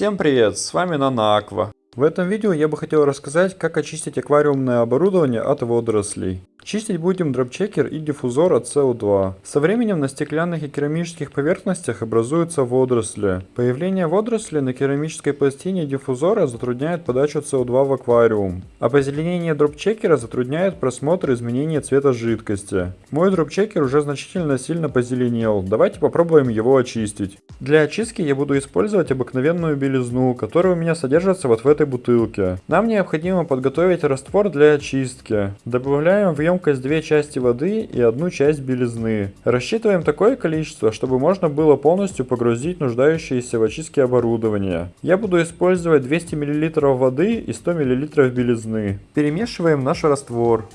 Всем привет, с вами Нана Аква. В этом видео я бы хотел рассказать, как очистить аквариумное оборудование от водорослей. Чистить будем дропчекер и диффузор от СО2. Со временем на стеклянных и керамических поверхностях образуются водоросли. Появление водорослей на керамической пластине диффузора затрудняет подачу СО2 в аквариум. А позеленение дропчекера затрудняет просмотр изменения цвета жидкости. Мой дропчекер уже значительно сильно позеленел. Давайте попробуем его очистить. Для очистки я буду использовать обыкновенную белизну, которая у меня содержится вот в этой бутылке. Нам необходимо подготовить раствор для очистки. Добавляем в емкость две части воды и одну часть белизны. Рассчитываем такое количество, чтобы можно было полностью погрузить нуждающееся в очистке оборудование. Я буду использовать 200 мл воды и 100 мл белизны. Перемешиваем наш раствор.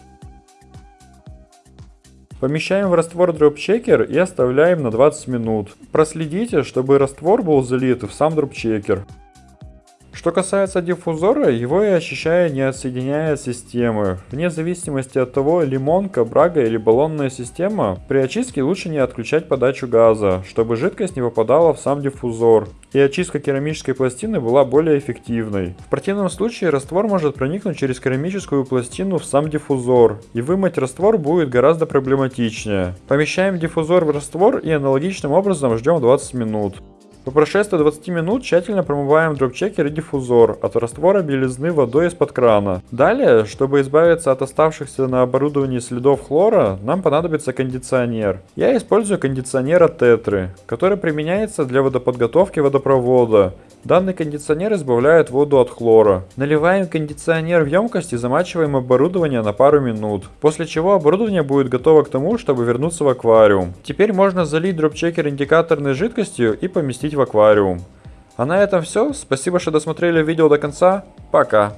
Помещаем в раствор дропчекер и оставляем на 20 минут. Проследите, чтобы раствор был залит в сам дропчекер. Что касается диффузора, его я очищаю не отсоединяя от системы. Вне зависимости от того, лимонка, брага или баллонная система, при очистке лучше не отключать подачу газа, чтобы жидкость не попадала в сам диффузор и очистка керамической пластины была более эффективной. В противном случае раствор может проникнуть через керамическую пластину в сам диффузор, и вымыть раствор будет гораздо проблематичнее. Помещаем диффузор в раствор и аналогичным образом ждем 20 минут. По прошествии 20 минут тщательно промываем дропчекер и диффузор от раствора белизны водой из-под крана. Далее, чтобы избавиться от оставшихся на оборудовании следов хлора, нам понадобится кондиционер. Я использую кондиционер от Тетры, который применяется для водоподготовки водопровода. Данный кондиционер избавляет воду от хлора. Наливаем кондиционер в емкость и замачиваем оборудование на пару минут. После чего оборудование будет готово к тому, чтобы вернуться в аквариум. Теперь можно залить дропчекер индикаторной жидкостью и поместить в аквариум. А на этом все. Спасибо, что досмотрели видео до конца. Пока.